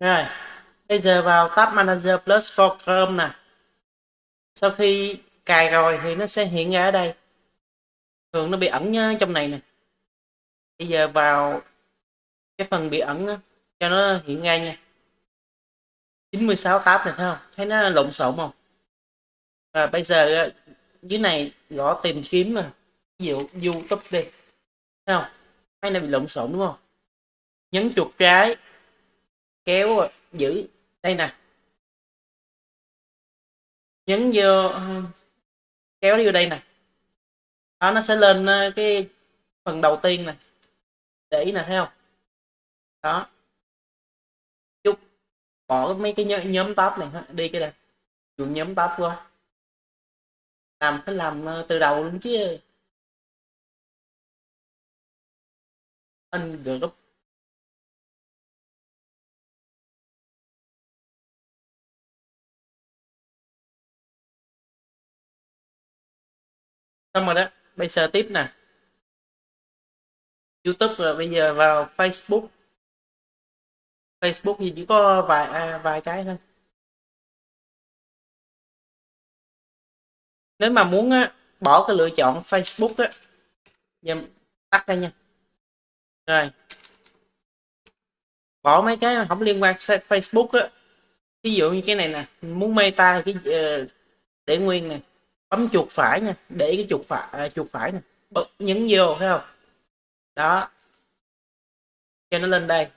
Rồi, bây giờ vào Tab Manager Plus for Chrome nè. Sau khi cài rồi thì nó sẽ hiện ra ở đây. Thường nó bị ẩn ờ, trong này nè. Bây giờ vào cái phần bị ẩn đó, cho nó hiện ra nha. 96 tab này thấy không? Thấy nó lộn xộn không? Và bây giờ ờ, dưới này gõ tìm kiếm nè. Ví dụ YouTube đi. Thấy không? Thấy nó bị lộn xộn đúng không? Nhấn chuột trái kéo giữ. Đây nè. Nhấn vô ờ, kéo vô đây nè. Đó, nó sẽ lên ờ, cái phần đầu tiên nè. Để ý nè, thấy không? Đó. Chút, bỏ mấy cái nhóm top này đi cái này dùng nhóm top qua. Làm, phải làm ờ, từ đầu luôn chứ. Anh group xong rồi đó bây giờ tiếp nè. Youtube rồi bây giờ vào facebook. Facebook thì chỉ có vài à, vài cái thôi. Nếu mà muốn á, bỏ cái lựa chọn facebook á giờ tắt ra nha. Rồi. Bỏ mấy cái không liên quan facebook á. Ví dụ như cái này nè muốn meta cái uh, để nguyên này bấm chuột phải nha để cái chuột phải à, chuột phải nè. Bật nhấn vô thấy không? Đó. Cho nó lên đây.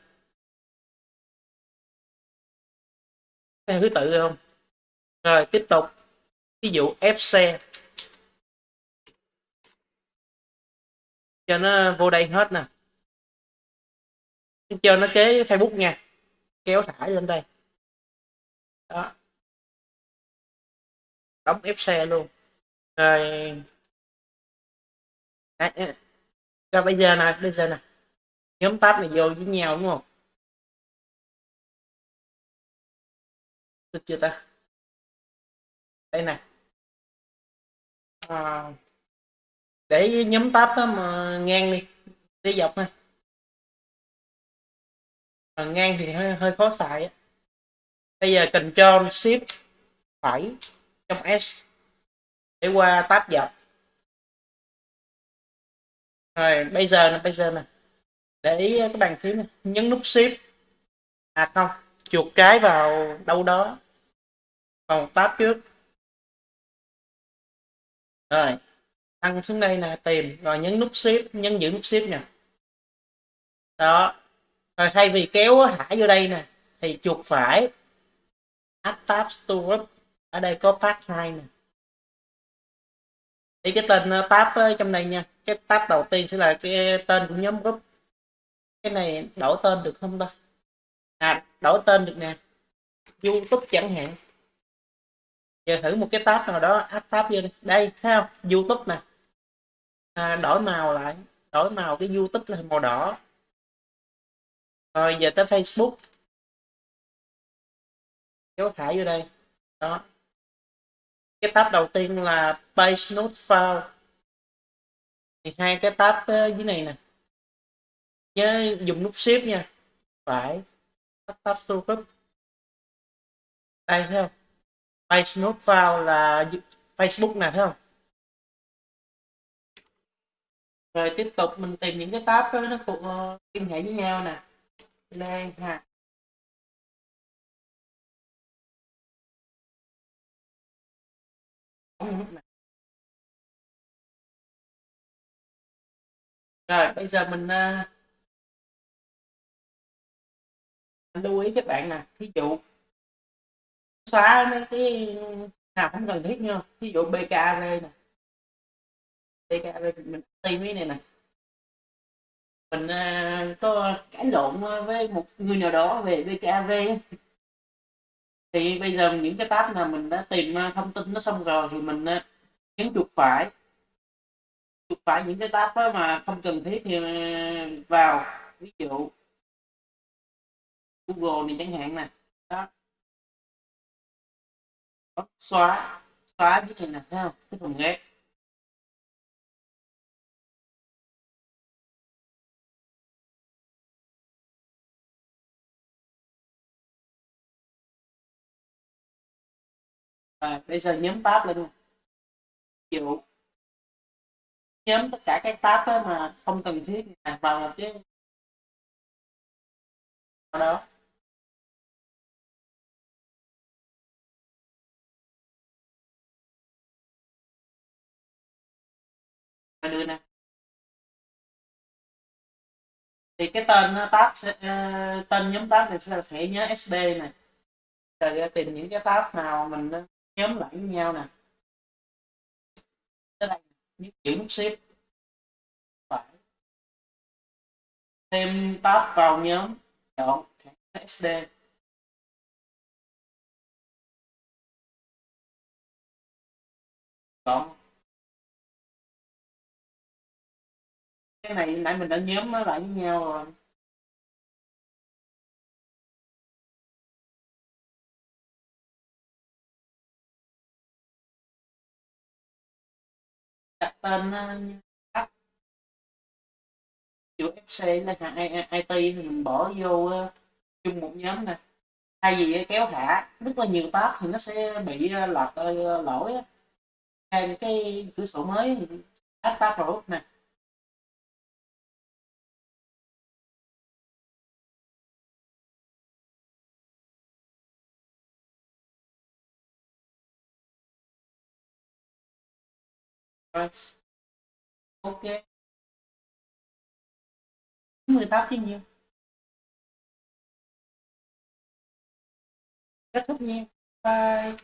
Theo thứ tự không? Rồi tiếp tục. Ví dụ ép xe cho nó vô đây hết nè. Cho nó kế facebook nha. Kéo thải lên đây. Đó. Đóng ép xe luôn rồi. Đấy, cho bây giờ này bây giờ nè. Nhóm tắt này vô với nhau đúng không? Được chưa ta? Đây nè. À, để nhóm tab mà ngang đi. Đi dọc này à, ngang thì hơi, hơi khó xài á. Bây giờ Ctrl Shift phải trong S để qua tab dọc. Rồi, bây giờ nè, bây giờ nè. Để ý cái bàn phím này. nhấn nút shift. À không. Chuột cái vào đâu đó. Vào tab trước. Rồi. Tăng xuống đây nè, tìm. Rồi nhấn nút shift, nhấn giữ nút shift nè. Đó. Rồi thay vì kéo thả vô đây nè, thì chuột phải. Add tab store ở đây có path 2 nè thì cái tên ờ, tab ờ, trong này nha. Cái tab đầu tiên sẽ là cái tên của nhóm group. Cái này đổi tên được không ta? À đổi tên được nè. Youtube chẳng hạn. Giờ thử một cái tab nào đó add tab vô đây, đây thấy không? Youtube nè. À, đổi màu lại. Đổi màu cái youtube là màu đỏ. Rồi giờ tới facebook. Kéo thả vô đây. Đó cái tab đầu tiên là page note file. Thì hai cái tab ờ, dưới này nè. Nhớ dùng nút shift nha. Phải. Tab tab store group đây thấy không? Page note file là facebook nè thấy không? Rồi tiếp tục mình tìm những cái tab đó, nó cùng ờ, liên hệ với nhau nè. Đây rồi bây giờ mình uh, lưu ý các bạn nè. Thí dụ xóa mấy cái nào không cần thiết nha thí dụ bkv nè. Bkv mình tìm cái này nè. Mình uh, có cãi lộn với một người nào đó về bkv thì bây giờ những cái tab nào mình đã tìm à, thông tin nó xong rồi thì mình à, nhấn chuột phải. Chuột phải những cái tab mà không cần thiết thì à, vào. Ví dụ Google này chẳng hạn nè. Đó. Xóa. Xóa cái này nè, thấy không? Cái phần ghét bây giờ nhóm tab lên nè dụ nhóm tất cả các tab mà không cần thiết vào một cái đó. Đưa nè. Thì cái tên tab sẽ, uh, tên nhóm tab này sẽ là thẻ nhớ SB này. Rồi tìm những cái tab nào mình nhóm lại với nhau nè. Tới đây nhấn chữ nút ship phải. Thêm tab vào nhóm. Chọn thẻ SD chọn. Cái này nãy mình đã nhóm nó lại với nhau rồi. Đặt tên app chữ FC là hàng IT thì mình bỏ vô ờ, chung một nhóm nè. Thay vì ờ, kéo thả, rất là nhiều tab thì nó sẽ bị ờ, lọt lỗi thêm cái cửa sổ mới add tab rồi nè price ok. 18 chứ nhiêu kết thúc nha. Bye.